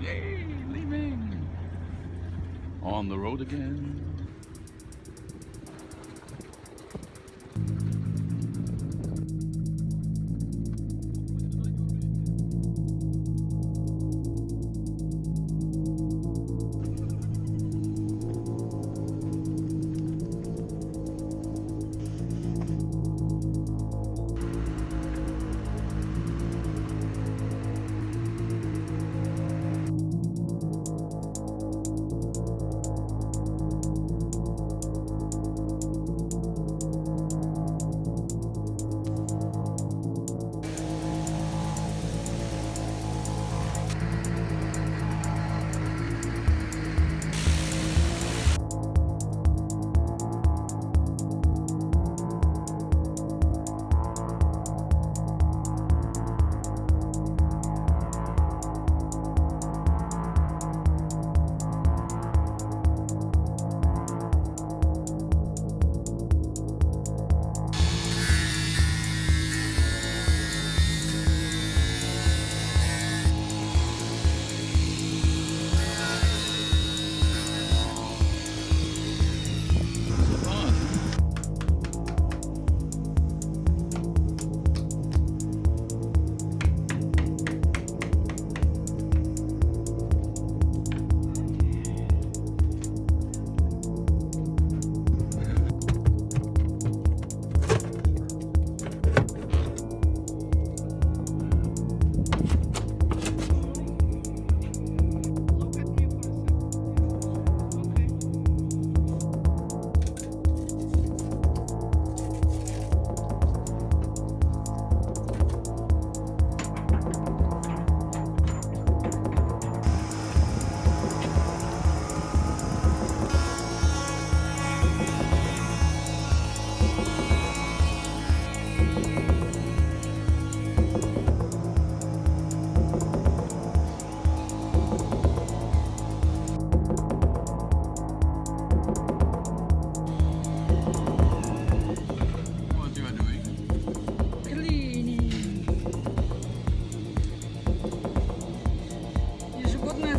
Yay, leaving. On the road again.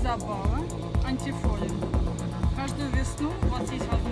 забава, антифолия. Каждую весну вот здесь вот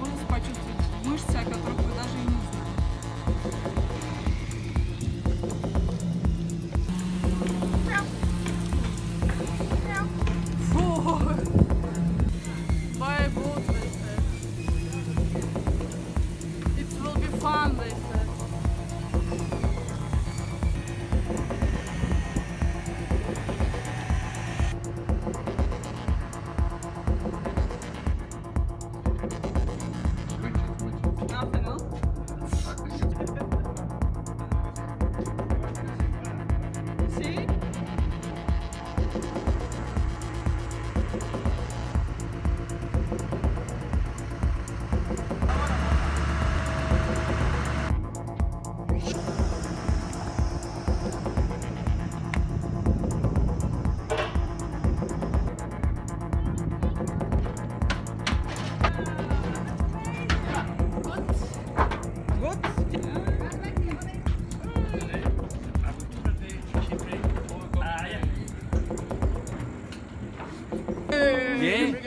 Bien.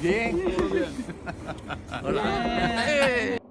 Bien. Hola.